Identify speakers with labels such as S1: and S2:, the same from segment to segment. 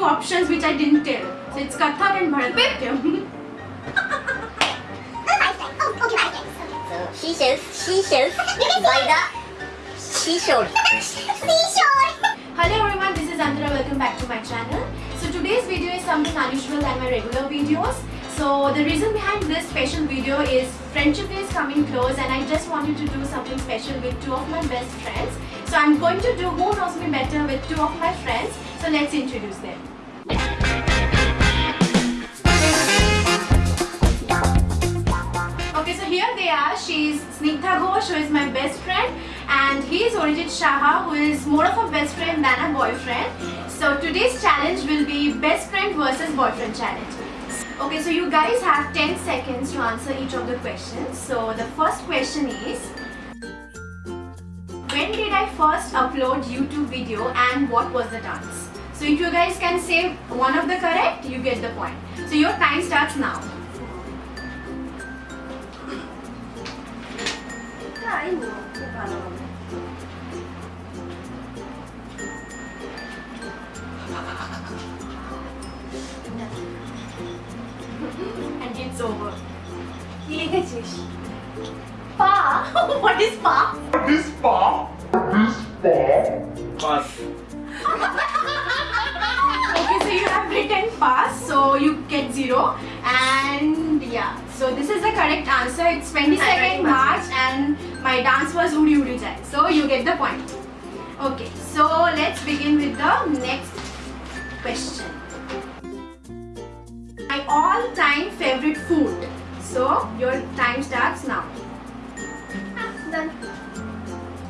S1: two options which I didn't tell. So it's Kathak and Bharatanatyam.
S2: Oh, so seashells, seashells by the seashore.
S1: Hello everyone, this is Antara. Welcome back to my channel. So today's video is something unusual than my regular videos. So the reason behind this special video is friendship is coming close and I just wanted to do something special with two of my best friends. So I'm going to do Who Knows Me Better with two of my friends. So let's introduce them. Okay, so here they are. She's Snigdha Ghosh, who is my best friend, and he is Orijit Shaha, who is more of a best friend than a boyfriend. So today's challenge will be best friend versus boyfriend challenge. Okay, so you guys have 10 seconds to answer each of the questions. So the first question is, when did I first upload YouTube video and what was the dance? So if you guys can say one of the correct, you get the point. So your time starts now. I know.
S3: কি লিখেছিস
S1: Pa? what is pa?
S4: This bar. This bar. Pass.
S1: Okay, so you have written pass, so you get zero. And yeah, so this is the correct answer. It's 22nd March, and my dance was Udi Udi Jai. So you get the point. Okay, so let's begin with the next question. My all-time favorite food. So your time starts now. Done.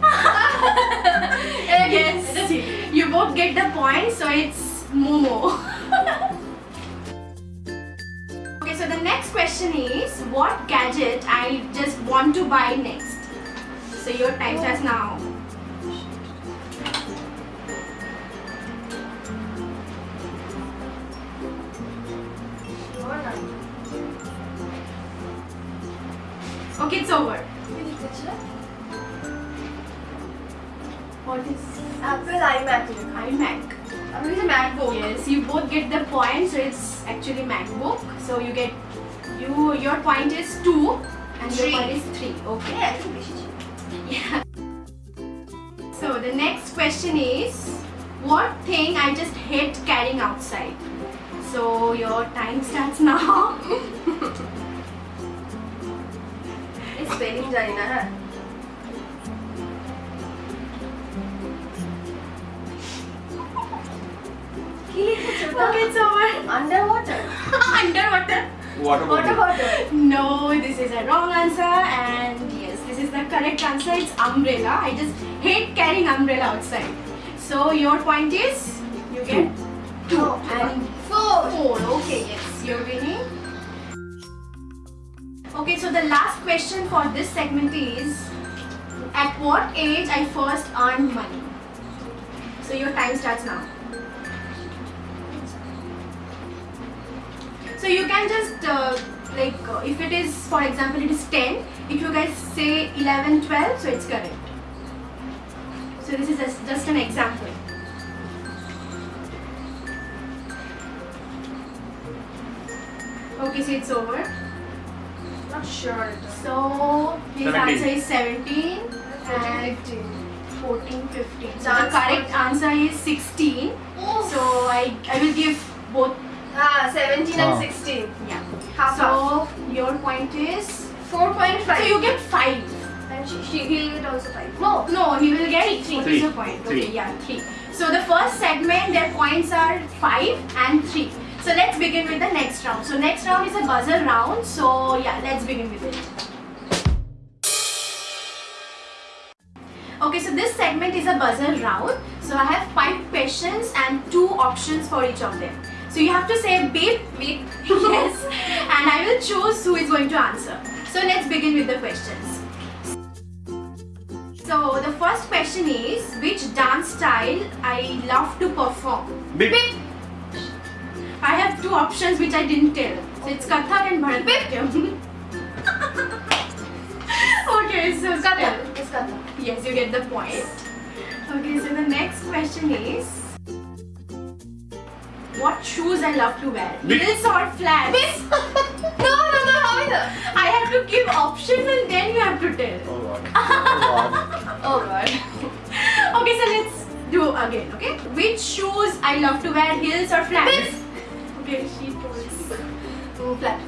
S1: yes, you both get the point, so it's Momo. okay, so the next question is what gadget I just want to buy next? So your time starts oh. now. Okay, it's over. What is
S3: Apple iMac?
S1: iMac.
S3: I mean, it's a MacBook.
S1: Yes, you both get the point, so it's actually MacBook. So you get you your point is two and
S3: three.
S1: your point is three. Okay. Yeah. So the next question is, what thing I just hate carrying outside? So your time starts now.
S3: Spelling জানি না হ্যাঁ কি লিখেছো
S1: okay, it's over.
S3: Under water
S1: Underwater.
S4: Water
S3: water
S4: bottle.
S3: Water
S1: No, this is a wrong answer and yes, this is the correct answer. It's umbrella. I just hate carrying umbrella outside. So your point is you get two
S3: Oh,
S1: and Okay, so the last question for this segment is at what age I first earned money? So your time starts now. So you can just uh, like uh, if it is for example it is 10 if you guys say 11 12 so it's correct. So this is just, just an example. Okay, so it's over
S3: not sure.
S1: So his
S4: 17.
S1: answer is 17 and 14, 15. So the correct answer is 16. So I, I will give both.
S3: Ah, 17 oh. and
S4: ah.
S3: 16.
S1: Yeah.
S3: Half
S1: so
S3: half.
S1: your point is?
S3: 4.5.
S1: So you get 5.
S3: And she, he'll get also 5. No,
S1: no, he will get 3. 3. Point?
S4: Three.
S1: Okay, yeah, 3. So the first segment, their points are 5 and 3. So let's begin with the next round. So next round is a buzzer round. So yeah, let's begin with it. Okay, so this segment is a buzzer round. So I have five questions and two options for each of them. So you have to say beep, beep, yes, and I will choose who is going to answer. So let's begin with the questions. So the first question is which dance style I love to perform?
S4: Beep.
S1: I have two options which I didn't tell. So it's Kathak and Bharatanatyam. okay, so
S3: Kata.
S1: tell.
S3: It's Kata.
S1: Yes, you get the point. Okay, so the next question is what shoes I love to wear.
S4: Big-
S1: Heels or flats?
S3: No, no, no, how is it?
S1: I have to give options and then you have to tell.
S4: Oh god. Oh god.
S3: Oh god.
S1: Okay, so let's do again, okay? Which shoes I love to wear, heels or flats?
S3: This.
S1: She told.
S3: Mm, flat.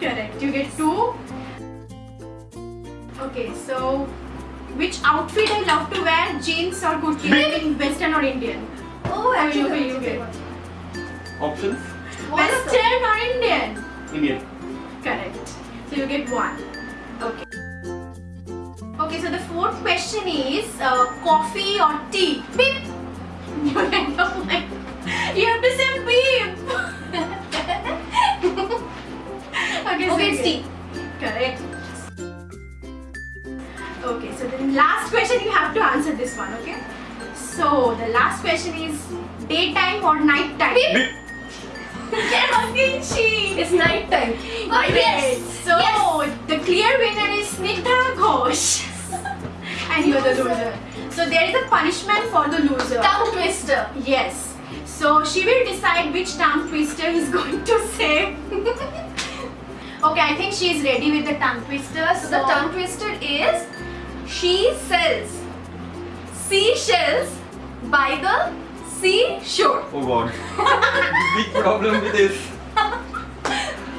S1: Correct. You get two. Okay, so which outfit I love to wear, jeans or kurti, in Western or Indian?
S3: Oh,
S1: actually,
S3: actually,
S1: you get-
S4: Options?
S1: Western or Indian?
S4: Indian.
S1: Correct. So you get one. Okay. Okay, so the fourth question is uh, coffee or tea? Beep. You have to like, you have to say beep. okay, so
S3: Okay,
S1: you
S3: it's
S1: get-
S3: tea.
S1: Correct. Okay, so the last question you have to answer this one, okay? So the last question is daytime or night time? Yes.
S3: It's night time.
S1: Oh,
S3: yes.
S1: So the clear winner is Snigdha Ghosh. and you're the loser. So there is a punishment for the loser.
S3: Tongue twister.
S1: Yes. So she will decide which tongue twister is going to say. Okay, I think she is ready with the tongue twister.
S3: So the tongue twister is she sells seashells by the seashore.
S4: Oh god. Big problem with this.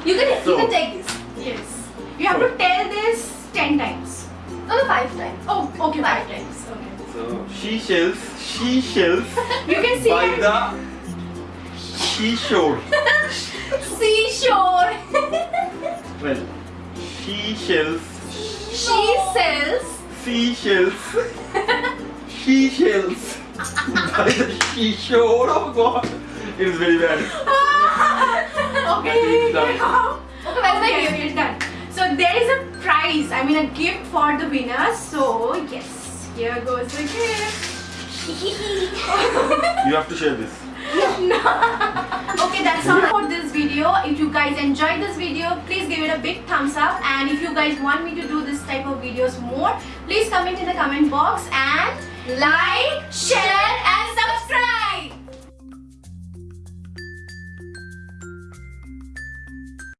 S3: You can
S4: So-
S3: you can take this.
S1: Yes. You have to tell this 10 times.
S3: No, no, five times.
S1: Oh, okay, 5 times. Okay.
S4: So she shells, she shells
S1: You can see
S4: by
S1: it.
S4: the seashore.
S3: Seashore.
S4: Well, she shells,
S3: she sells
S4: seashells, she shells by the seashore. Oh god, it is very bad.
S1: okay.
S3: Okay,
S1: Okay, okay, done. So there is a prize, I mean a gift for the winner. So yes, here goes the gift.
S4: You have to share this.
S1: Okay, that's all for this video. If you guys enjoyed this video, please give it a big thumbs up. And if you guys want me to do this type of videos more, please comment in the comment box and
S3: Like, share,